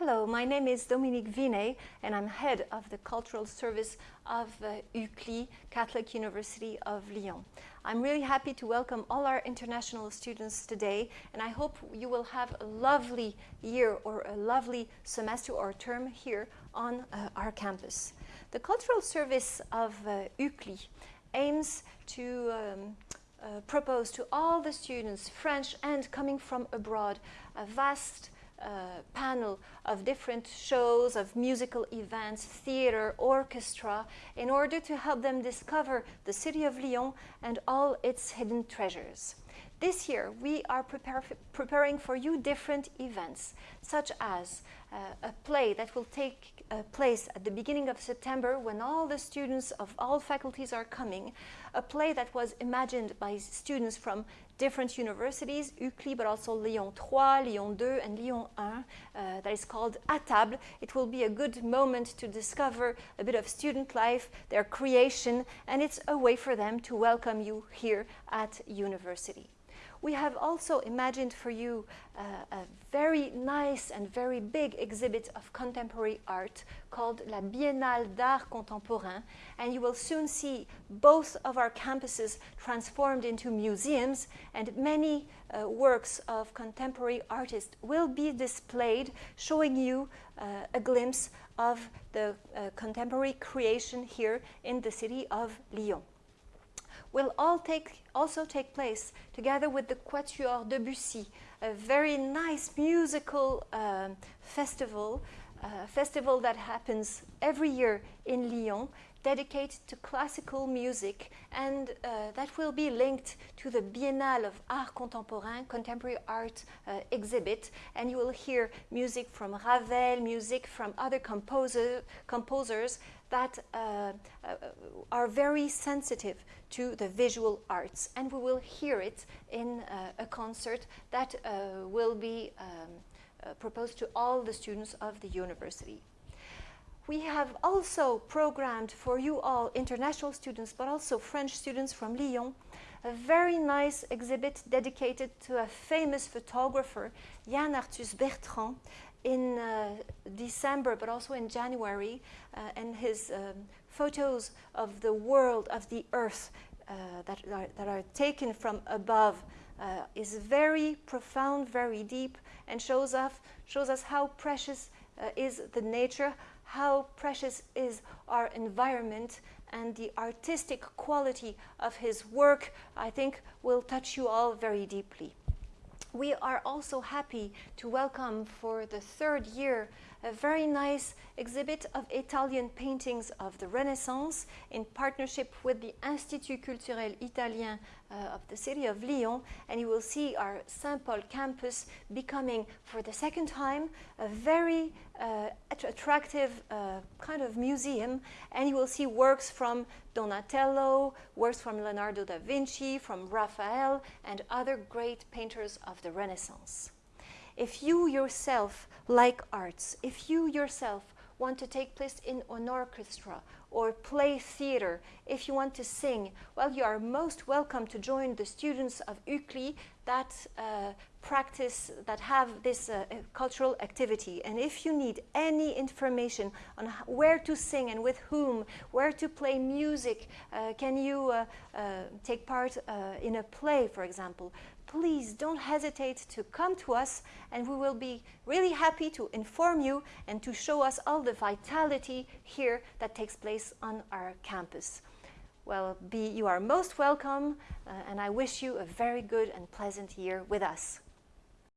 Hello, my name is Dominique Vinet and I'm head of the cultural service of uh, UCLy, Catholic University of Lyon. I'm really happy to welcome all our international students today and I hope you will have a lovely year or a lovely semester or term here on uh, our campus. The cultural service of uh, UCLy aims to um, uh, propose to all the students, French and coming from abroad, a vast Uh, panel of different shows, of musical events, theater, orchestra, in order to help them discover the city of Lyon and all its hidden treasures. This year, we are prepare preparing for you different events, such as uh, a play that will take uh, place at the beginning of September when all the students of all faculties are coming, a play that was imagined by students from different universities, UCLy, but also Lyon 3, Lyon 2, and Lyon 1, uh, that is called À table. It will be a good moment to discover a bit of student life, their creation, and it's a way for them to welcome you here at university. We have also imagined for you uh, a very nice and very big exhibit of contemporary art called La Biennale d'Art Contemporain and you will soon see both of our campuses transformed into museums and many uh, works of contemporary artists will be displayed showing you uh, a glimpse of the uh, contemporary creation here in the city of Lyon will all take, also take place together with the Quatuor Debussy, a very nice musical um, festival, uh, festival that happens every year in Lyon, dedicated to classical music and uh, that will be linked to the Biennale of Art Contemporain, contemporary art uh, exhibit. And you will hear music from Ravel, music from other composer, composers that uh, uh, are very sensitive to the visual arts and we will hear it in uh, a concert that uh, will be um, uh, proposed to all the students of the university. We have also programmed for you all international students but also French students from Lyon. A very nice exhibit dedicated to a famous photographer, Yann Arthus Bertrand, in uh, December, but also in January, uh, and his um, photos of the world, of the earth uh, that, are, that are taken from above uh, is very profound, very deep, and shows, off, shows us how precious Uh, is the nature, how precious is our environment, and the artistic quality of his work, I think, will touch you all very deeply. We are also happy to welcome for the third year a very nice exhibit of Italian paintings of the Renaissance in partnership with the Institut Culturel Italien uh, of the city of Lyon and you will see our Saint-Paul campus becoming for the second time a very uh, attractive uh, kind of museum and you will see works from Donatello, works from Leonardo da Vinci, from Raphael and other great painters of the Renaissance. If you yourself like arts, if you yourself want to take place in an orchestra or play theater, if you want to sing, well, you are most welcome to join the students of UCLy that uh, practice, that have this uh, uh, cultural activity. And if you need any information on where to sing and with whom, where to play music, uh, can you uh, uh, take part in a play, for example, please don't hesitate to come to us and we will be really happy to inform you and to show us all the vitality here that takes place on our campus. Well, be, you are most welcome uh, and I wish you a very good and pleasant year with us.